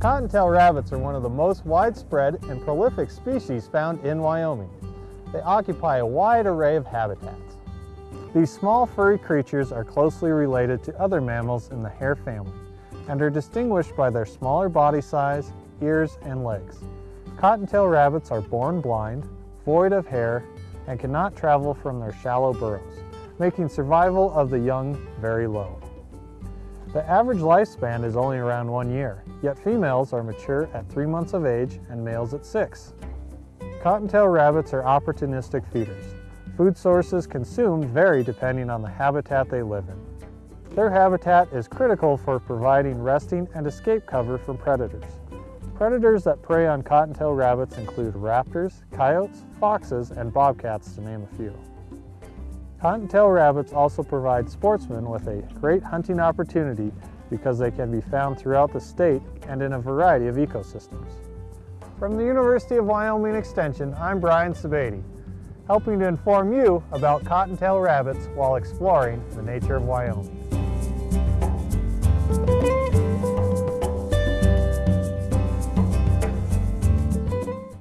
Cottontail rabbits are one of the most widespread and prolific species found in Wyoming. They occupy a wide array of habitats. These small furry creatures are closely related to other mammals in the hare family and are distinguished by their smaller body size, ears, and legs. Cottontail rabbits are born blind, void of hair, and cannot travel from their shallow burrows, making survival of the young very low. The average lifespan is only around one year, yet females are mature at three months of age and males at six. Cottontail rabbits are opportunistic feeders. Food sources consumed vary depending on the habitat they live in. Their habitat is critical for providing resting and escape cover from predators. Predators that prey on cottontail rabbits include raptors, coyotes, foxes, and bobcats to name a few. Cottontail rabbits also provide sportsmen with a great hunting opportunity because they can be found throughout the state and in a variety of ecosystems. From the University of Wyoming Extension, I'm Brian Sebade, helping to inform you about cottontail rabbits while exploring the nature of Wyoming.